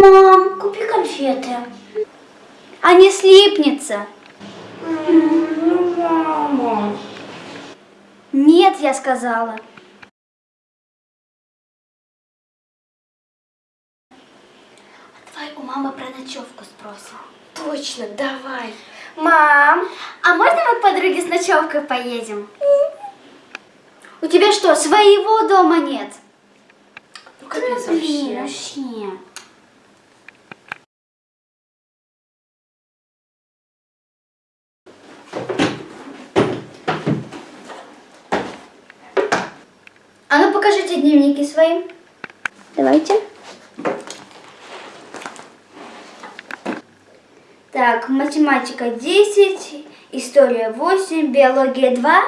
Мам, купи конфеты. А не слипнется. Мама. Нет, я сказала. Давай у мамы про ночевку спросим. Точно, давай. Мам, А можно мы к подруге с ночевкой поедем? У тебя что, своего дома нет? ну капец вообще. вообще. Покажите дневники свои. Давайте. Так, математика 10, история 8, биология 2.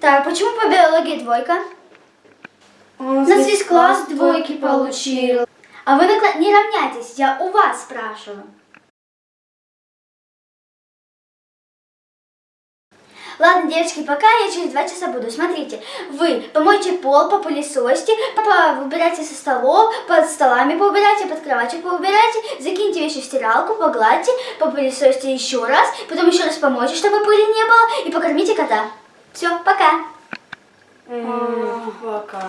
Так, почему по биологии двойка? У У нас весь класс двойки получил. А вы на не равняйтесь, я у вас спрашиваю. Ладно, девочки, пока я через два часа буду. Смотрите, вы помойте пол, попылесосьте, по- выбирайте со столов, под столами поубирайте, под кроватью поубирайте, закиньте вещи в стиралку, погладьте, попылесосьте еще раз, потом еще раз помойте, чтобы пыли не было, и покормите кота. Все, пока. Пока.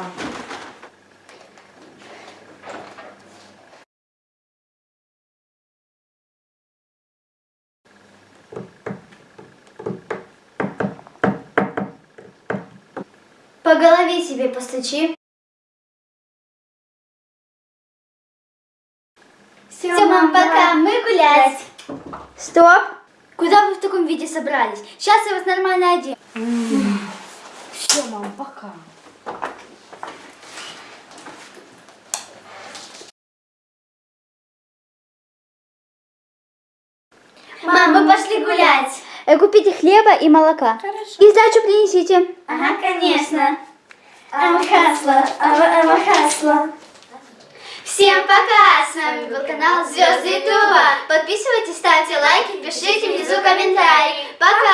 Голове себе постучи. Все, Все, мам, пока, мы гулять. Стоп. Куда вы в таком виде собрались? Сейчас я вас нормально одену. Все, мам, пока. Мам, мы пошли гулять. Купите хлеба и молока. Хорошо. И сдачу принесите. Ага, конечно. Амахасла, амахасла. Всем пока! С вами был канал Звезды Ютуба. Подписывайтесь, ставьте лайки, пишите внизу комментарии. Пока!